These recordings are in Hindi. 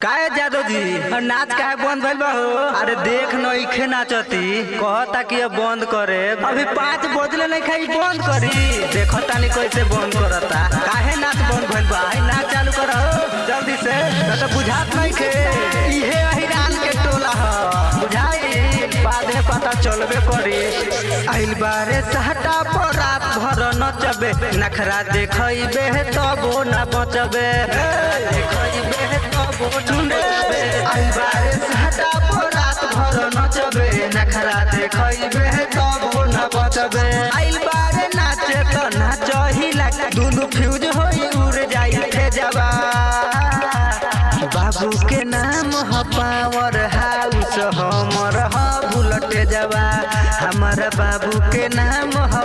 काहे जादव जी और नाच काहे बंद भइल बा हो अरे देख नइखे नाचती। कहता कि अब बंद करे। अभी पाँच बजले नहीं खाई बंद करी। देखो तानी कैसे बंद करता। काहे नाच बंद भइल बा? आई नाच चालू करो जल्दी से। न तो बुझात नहीं के इहे अहिरान के टोला ह। बुझाई? बाद में पता चलबे करी। आइल बारे सहटा पर नचबे नखरा ना बचबे। भर नचबे। नखरा देखइबे, तबो ना बचबे। बारे नाचे त दुनु फ्यूज होई उड़ जाई जवा बाबू के नाम ह पावर हाउस, हमर ह बुलट जवा हमार बाबू के नाम ह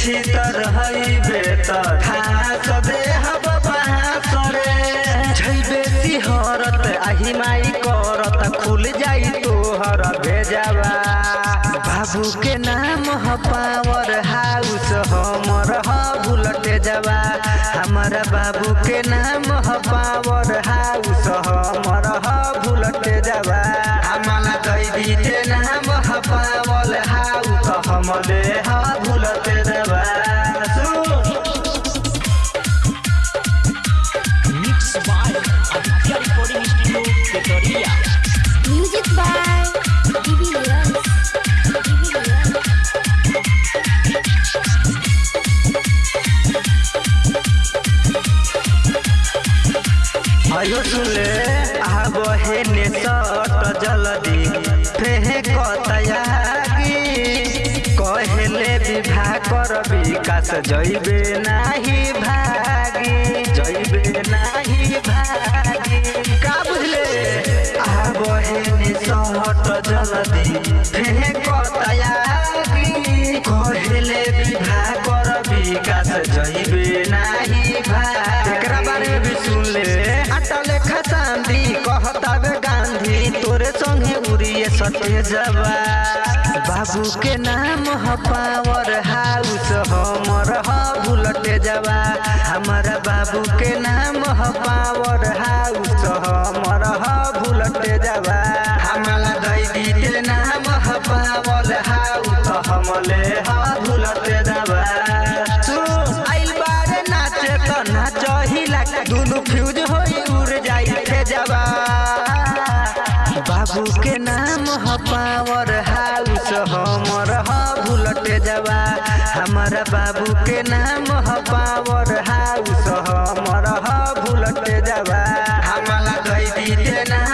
दे बास बेसी हरत, आही माई करत, खुल जाई तोहर भेजवा। बाबू के नाम ह पावर हाउस हमर ह बुलट जवा। हमर बाबू के नाम ह पावर हाउस हमर ह बुलट जवा। हमारा दैदी के नाम ह पावर हाउस हमले ह बुलट आयो सुले आब हेने सट जल्दी फेंक तयागी कहले विवाह कर विकास जइबे नाही भागी जइबे नाही भागी। का बुझले? आब हेने सट जल्दी फेंक तयागी कहले बाबू के नाम ह पावर हाउस, हमर ह बुलट जवा। हमारा बाबू के नाम ह पावर हाउस, हमर ह बुलट जवा। हमारा दैदी के नाम ह पावर हाउस, हमले ह बुलट जवा। दुनु फ्यूज होई उड़ जाई बाबू के नाम ह पावर हाउस हमर ह बुलट जवा। हमारा बाबू के नाम ह पावर हाउस हमर ह जावा। हमारा कैदी के नाम